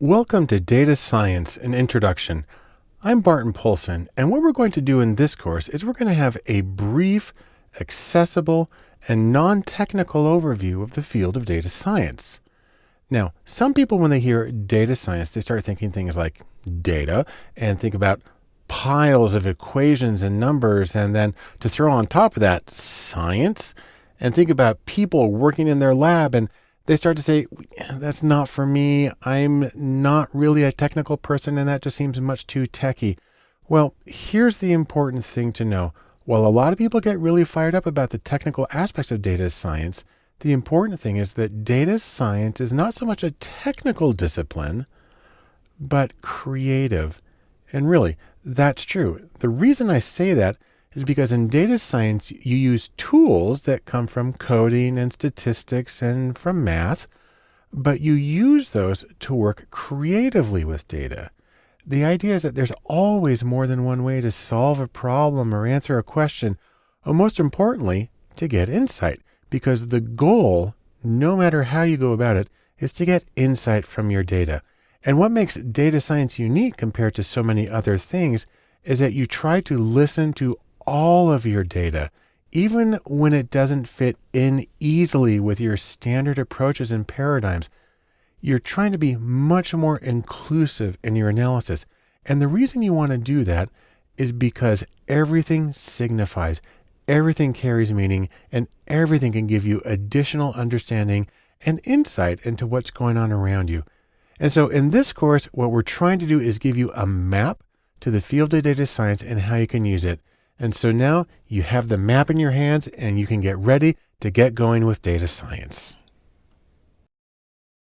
Welcome to Data Science, an introduction. I'm Barton Poulson, and what we're going to do in this course is we're going to have a brief, accessible, and non-technical overview of the field of data science. Now, some people, when they hear data science, they start thinking things like data and think about piles of equations and numbers, and then to throw on top of that science, and think about people working in their lab and they start to say, that's not for me. I'm not really a technical person, and that just seems much too techy. Well, here's the important thing to know. While a lot of people get really fired up about the technical aspects of data science, the important thing is that data science is not so much a technical discipline, but creative. And really, that's true. The reason I say that is because in data science, you use tools that come from coding and statistics and from math, but you use those to work creatively with data. The idea is that there's always more than one way to solve a problem or answer a question, or most importantly, to get insight, because the goal, no matter how you go about it, is to get insight from your data. And what makes data science unique compared to so many other things is that you try to listen to all of your data, even when it doesn't fit in easily with your standard approaches and paradigms. You're trying to be much more inclusive in your analysis. And the reason you want to do that is because everything signifies, everything carries meaning, and everything can give you additional understanding and insight into what's going on around you. And so in this course, what we're trying to do is give you a map to the field of data science and how you can use it. And so now you have the map in your hands and you can get ready to get going with data science.